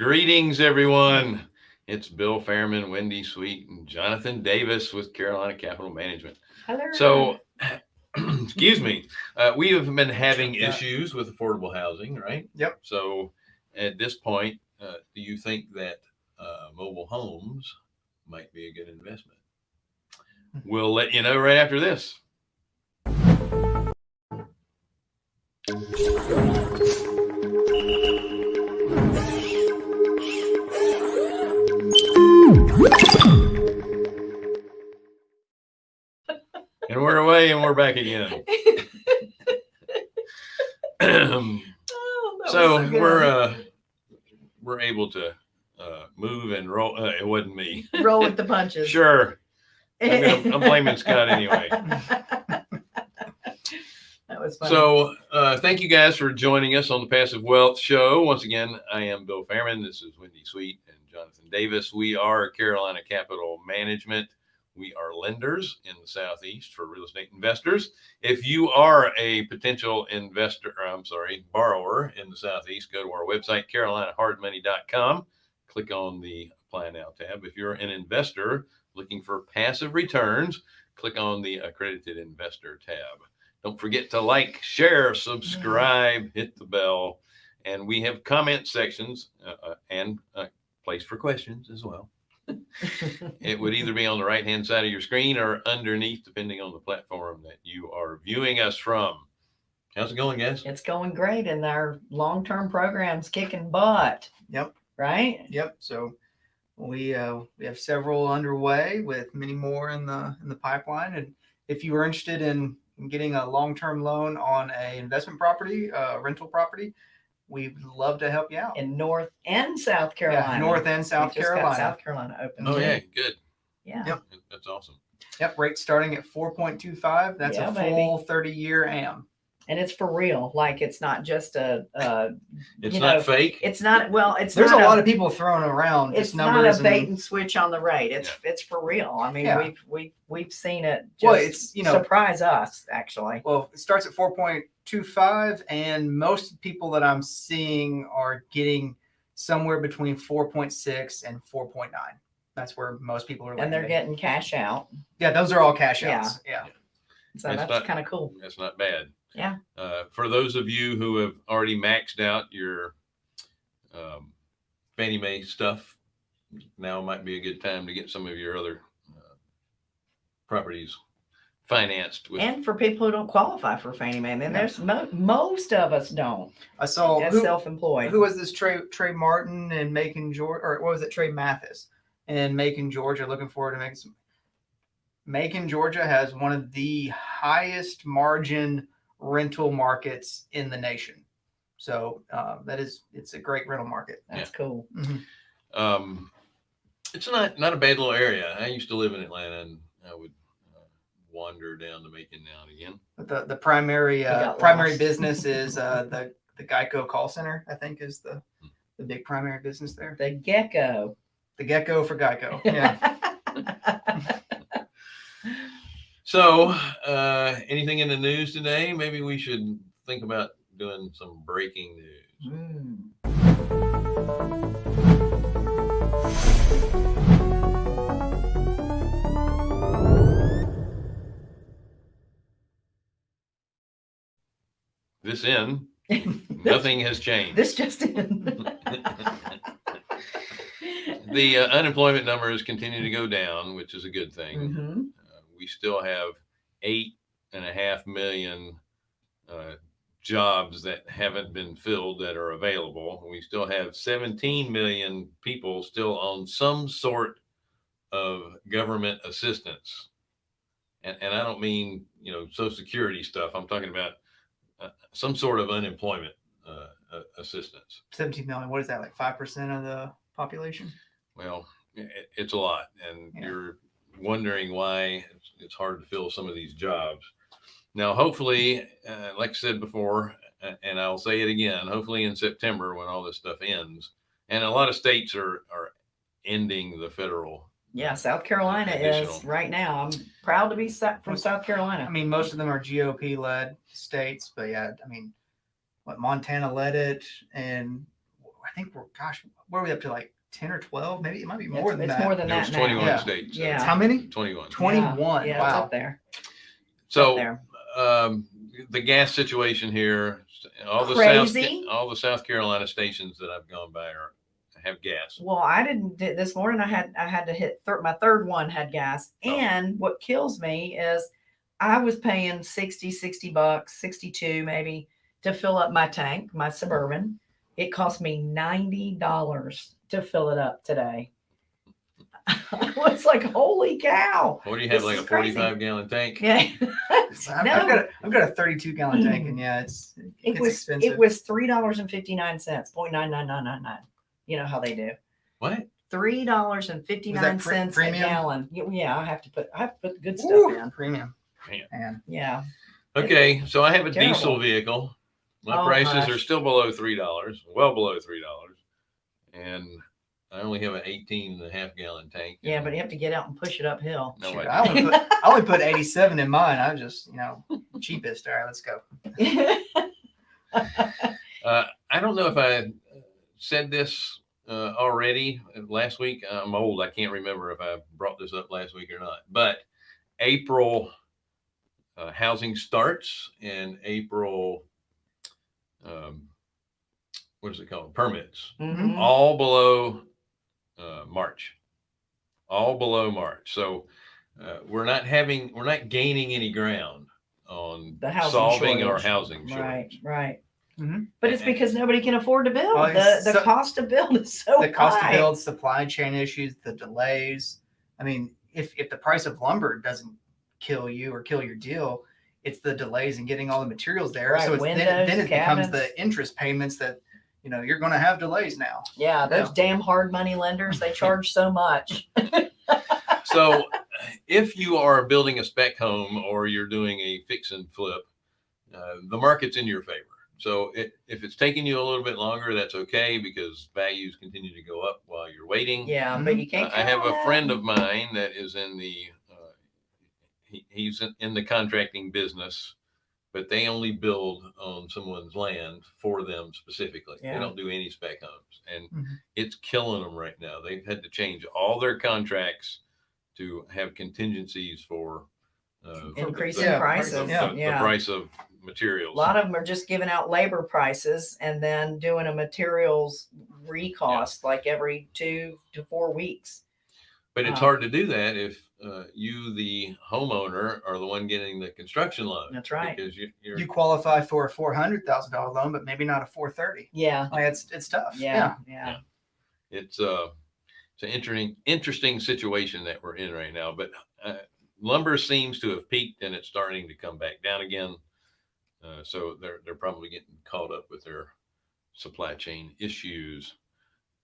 Greetings, everyone. It's Bill Fairman, Wendy Sweet, and Jonathan Davis with Carolina Capital Management. Hello. So, excuse me, uh, we have been having Yeah. issues with affordable housing, right? Yep. So, at this point, uh, do you think that uh, mobile homes might be a good investment? We'll let you know right after this. And we're back again. Oh, was so we're uh we're able to uh move and roll uh, it wasn't me roll with the punches. sure I'm gonna- I'm blaming Scott anyway. that was funny. so uh thank you guys for joining us on the passive wealth show once again i am bill fairman this is wendy sweet and jonathan davis we are carolina capital management we are lenders in the southeast for real estate investors. If you are a potential investor or, i'm sorry borrower in the southeast go to our website carolinahardmoney.com click on the apply now tab. If you're an investor looking for passive returns click on the accredited investor tab. Don't forget to like share subscribe hit the bell. And we have comment sections uh, uh, and a place for questions as well it would either be on the right hand side of your screen or underneath depending on the platform that you are viewing us from how's it going guys it's going great and our long-term programs kicking butt. Yep. Right? Yep. So we uh, we have several underway with many more in the in the pipeline. And if you are interested in, in getting a long term loan on a investment property, uh, rental property, we'd love to help you out. In North and South Carolina. Yeah, North and We South just got Carolina. South Carolina open. oh too. yeah good Yeah. Yep. that's awesome Yep. Rate starting at four point two five. That's Yeah, a baby. full thirty year AM. And it's for real. Like it's not just a, uh, it's You not know, fake it's not, well, it's not. There's a not lot of people throwing around it's just not a bait and, and switch on the rate. It's it's for real. I mean, Yeah. we've we've we've seen it just Well, it's, you know- surprise us actually. well, it starts at 4.25, and most people that I'm seeing are getting somewhere between 4.6 and 4.9. That's where most people are. And they're getting cash out. yeah, those are all cash Yeah. outs. Yeah. So That's that's kind of cool. That's not bad. Yeah. Uh, for those of you who have already maxed out your um, Fannie Mae stuff, now might be a good time to get some of your other uh, properties financed with. And for people who don't qualify for Fannie Mae, and then there's mo- most of us don't. I saw As who, self-employed. who was this Trey Trey Martin and Macon Georgia, or what was it Trey Mathis and Macon Georgia? Looking forward to making some. Macon Georgia has one of the highest margin rental markets in the nation. So uh, that is it's a great rental market. That's cool. Mhm. um, it's not not a bad little area. I used to live in Atlanta, and I would uh, wander down to Macon now and again. But the the primary uh, primary lost. business is uh, the the Geico call center. I think is the the big primary business there. The gecko. The Gecko for Geico. Yeah. So, uh, anything in the news today? Maybe we should think about doing some breaking news. Mm. This in, nothing has changed. This just in. the uh, unemployment numbers continue to go down, which is a good thing. Mhm. Uh, we still have eight and a half million uh, jobs that haven't been filled that are available. We still have 17 million people still on some sort of government assistance. And, and I don't mean, you know, social security stuff. I'm talking about uh, some sort of unemployment uh, uh, assistance. 17 million. What is that? Like 5% of the population? Well, it, it's a lot, and Yeah. you're wondering why it's, it's hard to fill some of these jobs. Now, hopefully, uh, like I said before, and I'll say it again, hopefully in September when all this stuff ends, and a lot of states are are ending the federal. Yeah, South Carolina is Additional. right now. I'm proud to be sa- from South Carolina. I mean, most of them are GOP led states, but yeah, I mean, what Montana led it, and I think we're gosh, where are we up to like ten or twelve? Maybe it might be more It's, than it's that. more than There was that now. 21 Yeah. states. Yeah. It's how many? 21. Twenty-one. Yeah, it's wow. up there. So there. um, the gas situation here, all the South, Crazy. all the South Carolina stations that I've gone by are have gas. Well, I didn't this morning. I had I had to hit thir- my third one had gas, oh. and what kills me is I was paying 60, 60 bucks, 62 maybe to fill up my tank, my Suburban. It cost me $90 to fill it up today. I was like, holy cow. What do you have, like a 45 crazy. gallon tank? Yeah. I've, no. I've, got a, I've got a 32 gallon tank, hmm. and yeah, it's, it was, expensive. It was $3.59, 0.99999. You know how they do. What? three dollars and fifty nine pre- cents a premium? gallon. Yeah, I have to put I have to put the good stuff Woo, in. premium. Man. Man, Yeah. Okay, so I have a diesel vehicle. My Oh, prices are still below three dollars, well below three dollars, and I only have an 18 and a half gallon tank. Yeah, but you have to get out and push it uphill. no Shoot, idea. I only put I only put eighty-seven in mine. I'm just you know cheapest. All right, let's go. Uh, I don't know if I uh, said this uh, already uh, last week. I'm old. I can't remember if I brought this up last week or not. But April uh, housing starts and April, um, what is it called? Permits. Mhm. All below uh, March. All below March. So uh, we're not having, we're not gaining any ground on solving our shortage. housing Right, right. Mhm. But it's because nobody can afford to build. Well, the the so- cost to build is so the cost high. to build, supply chain issues, the delays. I mean, if if the price of lumber doesn't kill you or kill your deal, it's the delays in getting all the materials there. Right, so it's then, windows, then it becomes the interest payments that you know you're going to have delays now. Yeah, those Yeah. damn hard money lenders, they charge so much. So if you are building a spec home or you're doing a fix and flip, uh, the market's in your favor. So it, if it's taking you a little bit longer, that's okay because values continue to go up while you're waiting. Yeah, but you can't. I have count a friend of mine that is in the, uh, he, he's in, in the contracting business, but they only build on someone's land for them specifically. Yeah. They don't do any spec homes, and Mhm. it's killing them right now. They've had to change all their contracts to have contingencies for uh, the- Increasing the- prices, the- yeah. the yeah. price of materials. A lot of them are just giving out labor prices and then doing a materials recost like every two to four weeks. But it's Uh, hard to do that if uh, you, the homeowner, are the one getting the construction loan. That's right. Because you, you're You qualify for a four hundred thousand dollar loan, but maybe not a four thirty. Yeah, Like it's it's tough. yeah, yeah. Yeah. it's uh it's an interesting interesting situation that we're in right now. But uh, lumber seems to have peaked and it's starting to come back down again. Uh, so they're they're probably getting caught up with their supply chain issues.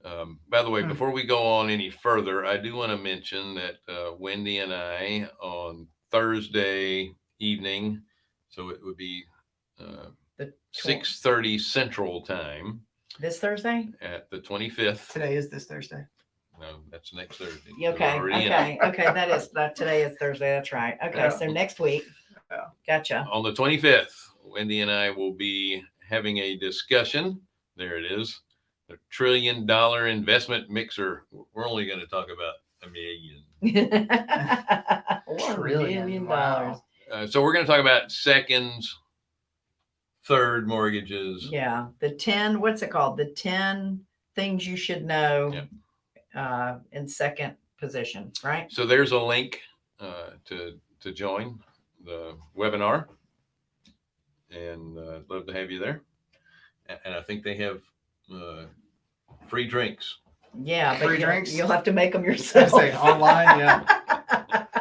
Um, by the way, Hmm. before we go on any further, I do want to mention that uh, Wendy and I on Thursday evening, so it would be uh, six thirty Central Time This Thursday? at the twenty fifth. Today is this Thursday. No, that's next Thursday. We're Okay, already in okay, okay. That is that today is Thursday. That's right. Okay, Yeah. so next week. Yeah. Gotcha. On the 25th, Wendy and I will be having a discussion. There it is. The trillion dollar investment mixer. We're only going to talk about a million. One Trillion, million wow. dollars. Uh, so we're going to talk about seconds, third mortgages. Yeah, the ten. What's it called? The ten things you should know. Yep. Uh, in second position, right? So there's a link uh, to to join the webinar, and uh, I'd love to have you there. A- And I think they have uh, free drinks. Yeah, but Free you'll, drinks? you'll have to make them yourself. say online, yeah.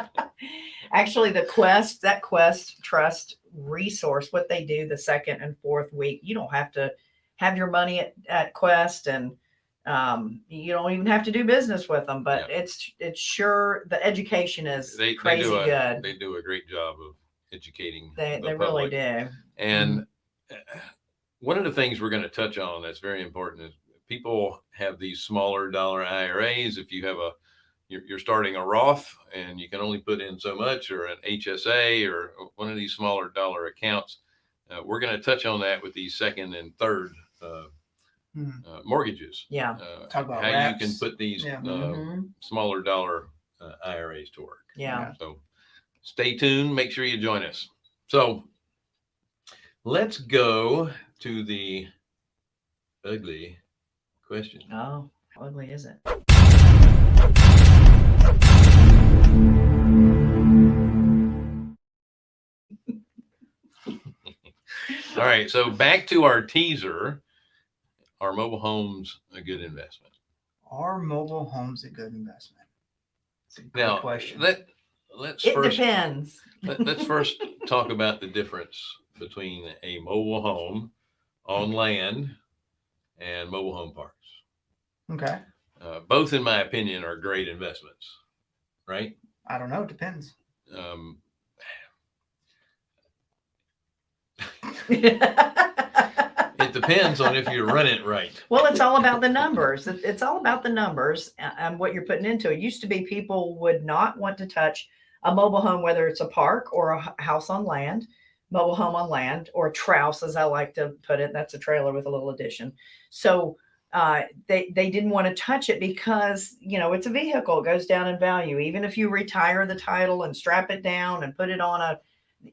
Actually, the Quest, that Quest Trust resource, what they do the second and fourth week, you don't have to have your money at, at Quest and um, you don't even have to do business with them, but it's it's sure the education is They, they crazy do a, good. They do a great job of educating. They, the they really do. And uh, one of the things we're going to touch on that's very important is people have these smaller dollar IRAs. If you have a, you're, you're starting a Roth and you can only put in so much, or an HSA, or one of these smaller dollar accounts. Uh, we're going to touch on that with these second and third uh. Uh, mortgages. Yeah. Uh, Talk about how you can put these Yeah. uh, Mhm. smaller dollar uh, IRAs to work. Yeah. So stay tuned. Make sure you join us. So let's go to the ugly question. Oh, how ugly is it? All right. So back to our teaser. Are mobile homes a good investment? Are mobile homes a good investment? It's a good Now, question. let let's It first depends. let, us first talk about the difference between a mobile home on land and mobile home parks. okay. Uh, both, in my opinion, are great investments, right? I don't know. It depends. Um, it depends on if you run it right. Well, it's all about the numbers. It's all about the numbers and what you're putting into it. Used to be people would not want to touch a mobile home, whether it's a park or a house on land, mobile home on land, or trouse, as I like to put it. That's a trailer with a little addition. So uh, they they didn't want to touch it because you know it's a vehicle. It goes down in value. Even if you retire the title and strap it down and put it on a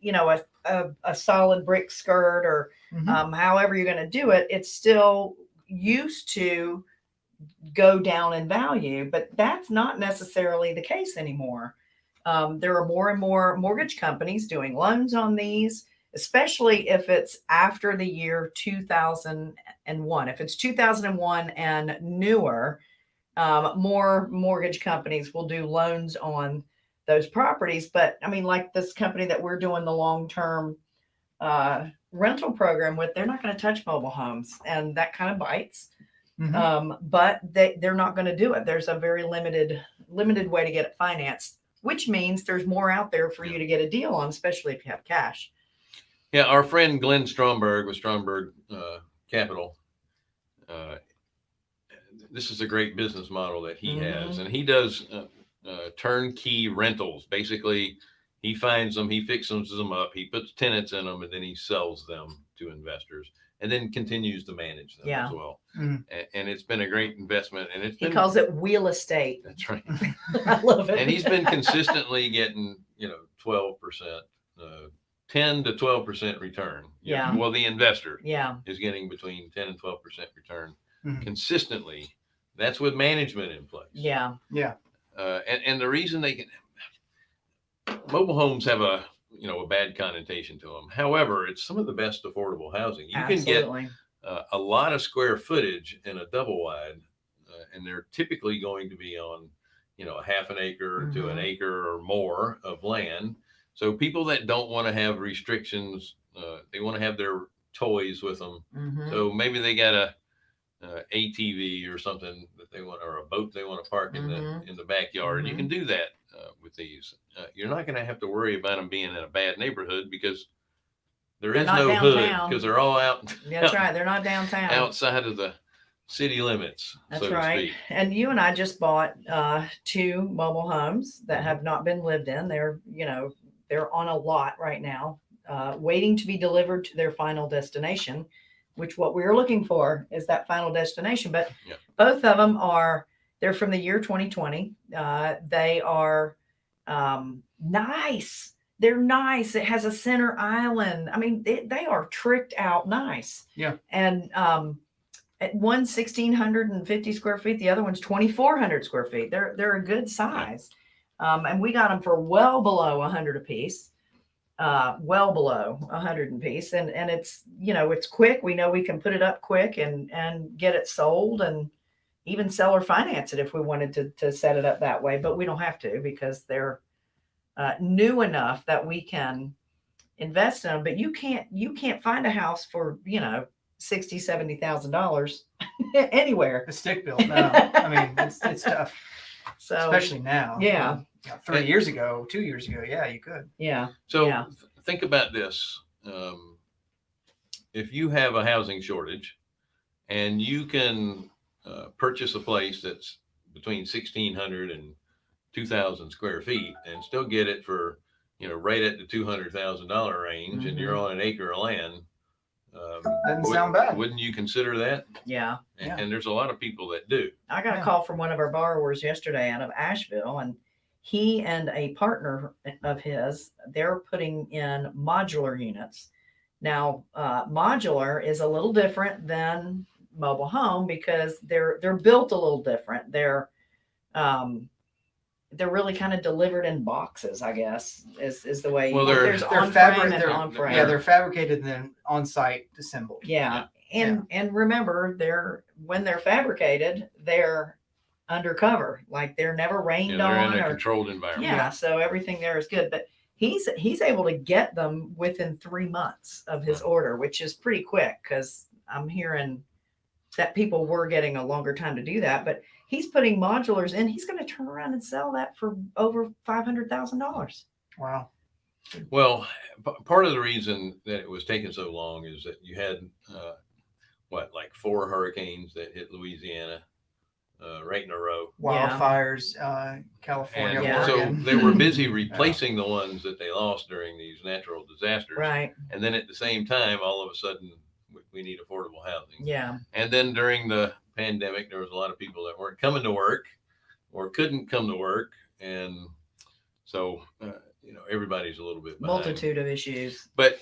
you know a a, a solid brick skirt or Mhm. um, however you're going to do it, it's still used to go down in value, but that's not necessarily the case anymore. Um, there are more and more mortgage companies doing loans on these, especially if it's after the year 2001. If it's 2001 and newer, um, more mortgage companies will do loans on those properties. But I mean, like this company that we're doing the long term uh, rental program with, they're not going to touch mobile homes, and that kind of bites. Mhm. Um, but they they're not going to do it. There's a very limited limited way to get it financed, which means there's more out there for you to get a deal on, especially if you have cash. Yeah, our friend Glenn Stromberg with Stromberg uh, Capital. Uh, this is a great business model that he has, and he does uh, uh, turnkey rentals. Basically, he finds them, he fixes them up, he puts tenants in them, and then he sells them to investors, and then continues to manage them Yeah. as well. Mhm. And, and it's been a great investment, and it's He been calls it real estate. that's right. I love it. and he's been consistently getting you know 12 percent uh, 10 to 12 percent return You know, Yeah. well the investor yeah, is getting between 10 and 12 percent return Mhm. consistently that's with management in place yeah, Yeah. Uh, and, and the reason they can mobile homes have a you know a bad connotation to them however it's some of the best affordable housing you can get uh, a lot of square footage in a double wide, uh, and they're typically going to be on, you know, a half an acre to an Mhm. acre or more of land. So people that don't want to have restrictions, uh, they want to have their toys with them. Mhm. So maybe they got a, uh ATV or something that they want, or a boat they want to park in Mhm. the in the backyard. You Mhm. can do that uh, with these. Uh, you're not going to have to worry about them being in a bad neighborhood because there They're is no hood because they're all out That's right. They're not downtown. outside of the city limits, That's so right. And you and I just bought uh, two mobile homes that Mhm. have not been lived in. They're, you know, they're on a lot right now, uh, waiting to be delivered to their final destination, which what we're looking for is that final destination. But Yeah. both of them are, they're from the year 2020. Uh, they are um, nice. They're nice. It has a center island. I mean, they, they are tricked out nice. Yeah. And um, at one 1650 square feet the other one's 2400 square feet they're they're a good size um, and we got them for well below 100 a piece uh, well below a 100 and piece and and it's you know it's quick we know we can put it up quick and and get it sold and even sell or finance it if we wanted to to set it up that way but we don't have to because they're uh, new enough that we can invest in them but you can't you can't find a house for you know 60 70 thousand dollars anywhere The stick built. No, I mean it's it's tough, so especially now. Yeah. Three years ago, two years ago, yeah, you could. yeah So Yeah. th- think about this. Um, if you have a housing shortage and you can uh, purchase a place that's between 1600 and 2000 square feet and still get it for, you know, right at the $200,000 range and you're Mhm. on an acre of land, Um, Doesn't would- sound bad. Wouldn't you consider that? Yeah. And, Yeah. and there's a lot of people that do. I got a Yeah. call from one of our borrowers yesterday out of Asheville, and he and a partner of his, they're putting in modular units. Now, uh, modular is a little different than mobile home because they're they're built a little different. They're um, they're really kind of delivered in boxes, I guess, is is the way. Well, they're- there's They're on frame and they're- on frame. Yeah, they're fabricated and then on site assembled. Yeah. And and remember they're when they're fabricated, they're undercover. Like they're never rained know, they're on in a or controlled environment. yeah, so everything there is good. But he's he's able to get them within three months of his order, which is pretty quick because I'm hearing that people were getting a longer time to do that. But he's putting modulars in, he's gonna turn around and sell that for over five hundred thousand dollars. Wow. Well, p- part of the reason that it was taking so long is that you had uh, what, like four hurricanes that hit Louisiana uh, right in a row. Yeah. Wildfires, uh, California, And Yeah. so Oregon. they were busy replacing the ones that they lost during these natural disasters. Right. And then at the same time, all of a sudden, we, we need affordable housing. Yeah. And then during the pandemic, there was a lot of people that weren't coming to work or couldn't come to work. And so, uh, you know, everybody's a little bit behind. Multitude of issues. But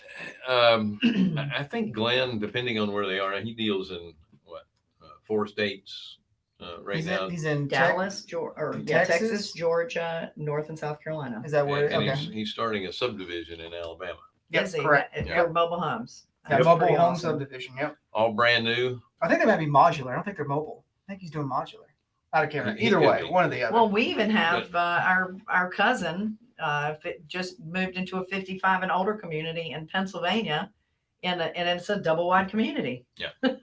um, I I think Glenn, depending on where they are, he deals in what uh, four states uh, right he's now. in, he's in Tex- Dallas, Georgia, or yeah, Texas, Texas? Georgia, North and South Carolina. Is that where? and Okay. he's, he's starting a subdivision in Alabama, Yep, Is he? correct. Yeah. Mobile homes. Yeah, That's mobile pretty home awesome. subdivision. Yep. all brand new. I think they might be modular. I don't think they're mobile. I think he's doing modular. Out of care. He- he Either way, be. one or the other. Well, we even have uh, our our cousin uh, fi- just moved into a 55 and older community in Pennsylvania, and and it's a double wide community. Yeah.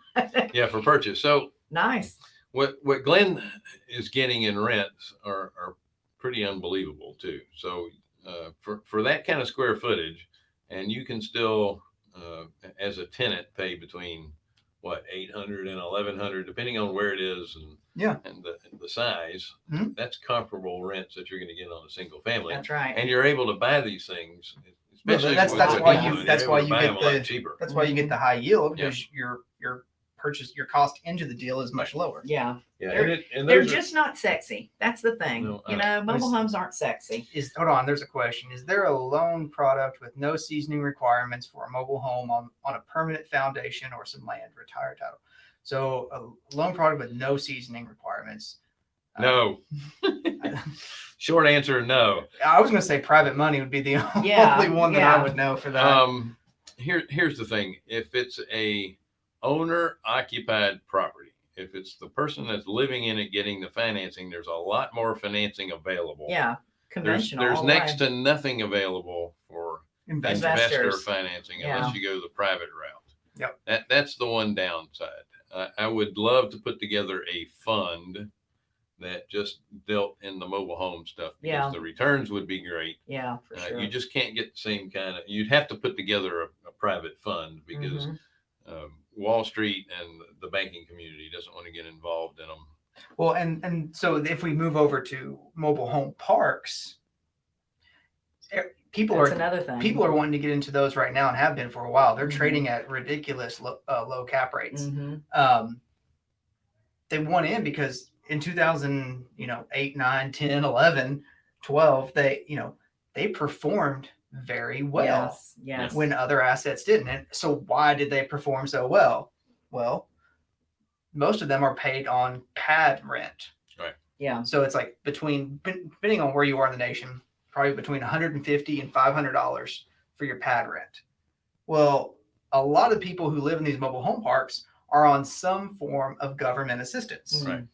Yeah, for purchase. So nice. What what Glenn is getting in rents are are pretty unbelievable too. So uh, for for that kind of square footage, and you can still uh, as a tenant pay between what 800 and 1100 depending on where it is and Yeah. and the, the size Mhm. that's comparable rents that you're going to get on a single family That's right. and you're able to buy these things Well, especially that's- that's why you're you- doing, that's why you get them a lot the- cheaper That's why you get the high yield because Yeah. because your your purchase your cost into the deal is much lower. yeah, yeah They're- and, it, and they're those are- just not sexy. That's the thing. No, you know, mobile homes aren't sexy. Is hold on, there's a question. Is there a loan product with no seasoning requirements for a mobile home on, on a permanent foundation or some land, retired title? So a loan product with no seasoning requirements. uh, no short answer no I was gonna say private money would be the Yeah, only one that yeah. I would know for that. Um, here, here's the thing: if it's a owner-occupied property, if it's the person that's living in it getting the financing, there's a lot more financing available. Yeah, there's conventional. there's all next to nothing available for Investment. investor Investors. financing unless you go the private route. Yep. That that's the one downside. I, I would love to put together a fund that just dealt in the mobile home stuff because Yeah. the returns would be great. yeah, for Uh, sure. You just can't get the same kind of. You'd have to put together a, a private fund because Mhm. um, Wall Street and the banking community doesn't want to get involved in them. Well, and and so if we move over to mobile home parks, eh, people That's are another thing. people are wanting to get into those right now and have been for a while. They're Mhm. trading at ridiculous low, uh, low cap rates. Mhm. Um, they won in because in 2000, you know, 8, 9, 10, 11, 12, they, you know, they performed very well Yes. Yes. when other assets didn't. And so why did they perform so well? Well, most of them are paid on pad rent. Right. Yeah. So it's like between depending on where you are in the nation, probably between 150 and 500 dollars for your pad rent. Well, a lot of people who live in these mobile home parks are on some form of government assistance. Right. Mm.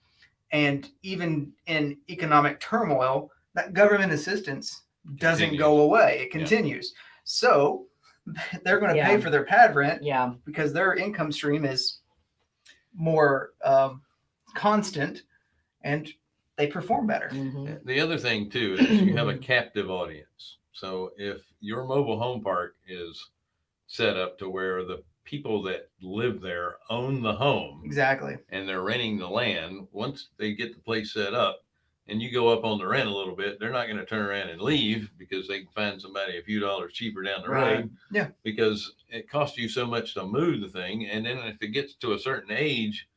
And even in economic turmoil, that government assistance doesn't Continues. go away. It Yeah. continues. So they're going to Yeah. pay for their pad rent Yeah. because their income stream is more um, constant and they perform better. Mhm. The other thing too is you have a captive audience. So if your mobile home park is set up to where the people that live there own the home Exactly. and they're renting the land, once they get the place set up, and you go up on the rent a little bit, they're not going to turn around and leave because they can find somebody a few dollars cheaper down the Right. road. Yeah. Because it costs you so much to move the thing. And then if it gets to a certain age,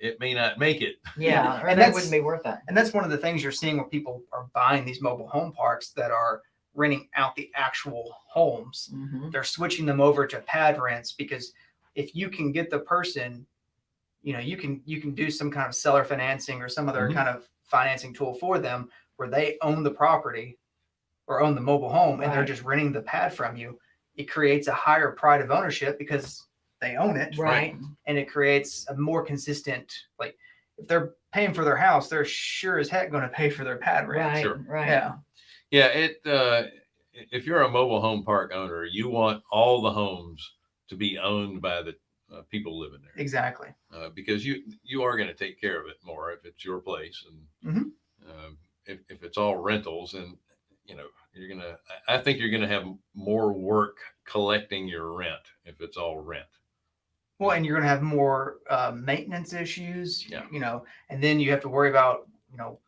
it may not make it. Yeah, or And that wouldn't be worth it. And that's one of the things you're seeing where people are buying these mobile home parks that are renting out the actual homes. Mhm. They're switching them over to pad rents because if you can get the person, you know, you can you can do some kind of seller financing or some other Mhm. kind of financing tool for them where they own the property or own the mobile home and they're Right. just renting the pad from you. It creates a higher pride of ownership because they own it Right. and it creates a more consistent like if they're paying for their house they're sure as heck going to pay for their pad rent Right. Sure. Right. yeah Yeah, it. Uh, if you're a mobile home park owner, you want all the homes to be owned by the uh, people living there, exactly uh, because you you are going to take care of it more if it's your place, and Mhm. um, if if it's all rentals, and you know you're gonna. I I think you're gonna have more work collecting your rent if it's all rent. well and you're going to have more uh, maintenance issues Yeah. you know and then you have to worry about you know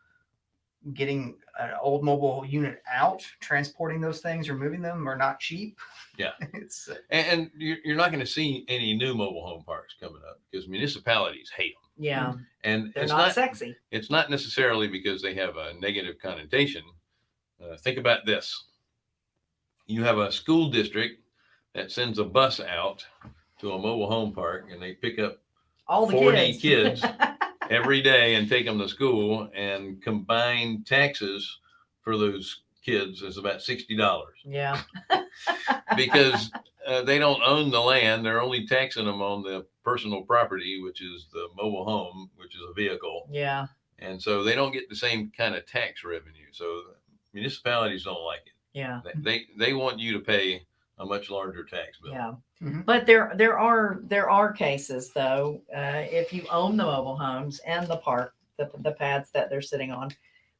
getting an old mobile unit out transporting those things removing them are not cheap Yeah. it's uh, And, and you're, you're not going to see any new mobile home parks coming up because municipalities hate them, Yeah. and They're it's not, not sexy. it's not necessarily because they have a negative connotation. Uh, think about this. You have a school district that sends a bus out to a mobile home park and they pick up All the 40 kids. kids. every day and take them to school and combine taxes for those kids is about $60 yeah. because uh, they don't own the land. They're only taxing them on the personal property, which is the mobile home, which is a vehicle. Yeah. and so they don't get the same kind of tax revenue. So municipalities don't like it. Yeah. They they, they want you to pay a much larger tax bill. Yeah. Mhm. But there there are there are cases though, uh, if you own the mobile homes and the park, the, the pads that they're sitting on,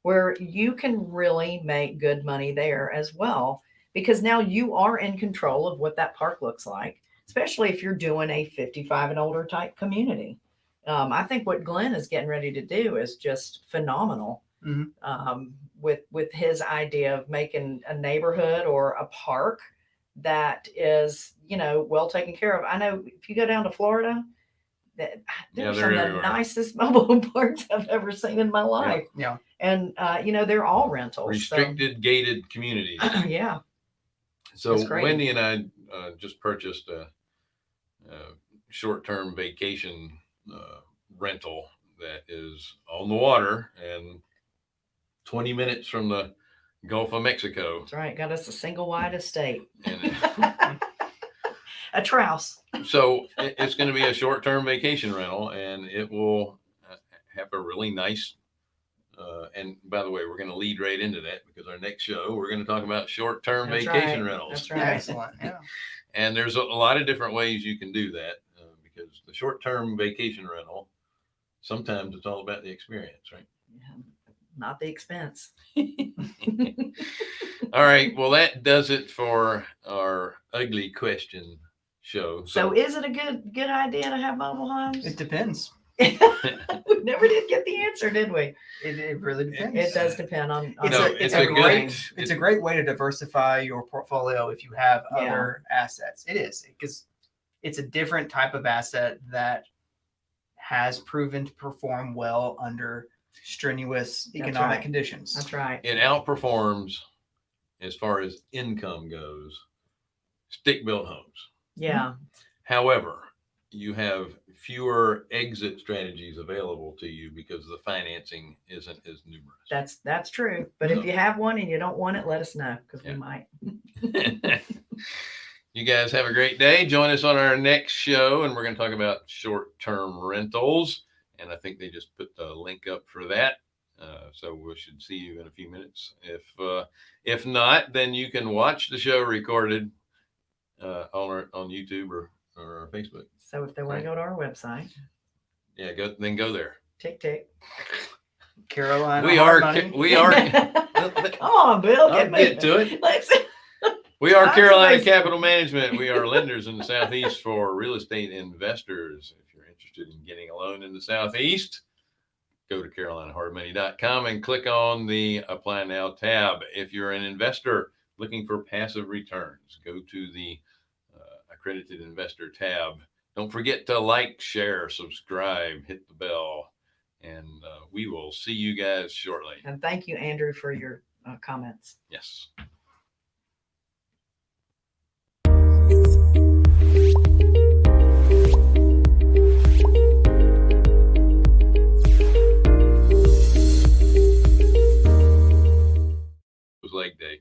where you can really make good money there as well. Because now you are in control of what that park looks like, especially if you're doing a 55 and older type community. Um, I think what Glenn is getting ready to do is just phenomenal. Mhm. Um, with with his idea of making a neighborhood or a park that is, you know, well taken care of. I know if you go down to Florida, that Yeah, they're they're some of the everywhere. nicest mobile home parks I've ever seen in my life. yeah And uh, you know, they're all rentals. so- Restricted gated communities. yeah. So Wendy and I uh, just purchased a, a short-term vacation uh, rental that is on the water and 20 minutes from the Gulf of Mexico. That's right. Got us a single wide estate. And a trouse. so it- it's going to be a short-term vacation rental, and it will uh, have a really nice. Uh, and by the way, we're going to lead right into that because our next show we're going to talk about short-term That's vacation right. rentals. That's right. excellent yeah And there's a, a lot of different ways you can do that uh, because the short-term vacation rental, sometimes it's all about the experience, right? Yeah, Not the expense. All right. Well, that does it for our ugly question show. So is it a good good idea to have mobile homes? it depends we never did get the answer, did we? it, it really depends It does depend on. on it's, No, a, it's, it's a a good- great it's- it's a great way to diversify your portfolio if you have Yeah. other assets it is because it's a different type of asset that has proven to perform well under strenuous economic right. conditions That's right. it outperforms as far as income goes stick-built homes. Yeah. However, you have fewer exit strategies available to you because the financing isn't as numerous. That's that's true. But if you have one and you don't want it, let us know because Yeah. we might. you guys have a great day. Join us on our next show, and we're going to talk about short term rentals. And I think they just put the link up for that. Uh, so we should see you in a few minutes. If uh, if not, then you can watch the show recorded uh, on our, on YouTube or, or Facebook. So if they want Right. to go to our website, Yeah, go then go there. tick tick. carolina We are Money. we are Come on, Bill. I'll get to it. Let's. We are Carolina. Capital Management. We are lenders in the Southeast for real estate investors. Interested in getting a loan in the Southeast, go to carolinahardmoney.com and click on the apply now tab. If you're an investor looking for passive returns, go to the uh, accredited investor tab. Don't forget to like, share, subscribe, hit the bell, and uh, we will see you guys shortly. And thank you, Andrew, for your uh, comments. Yes. leg day.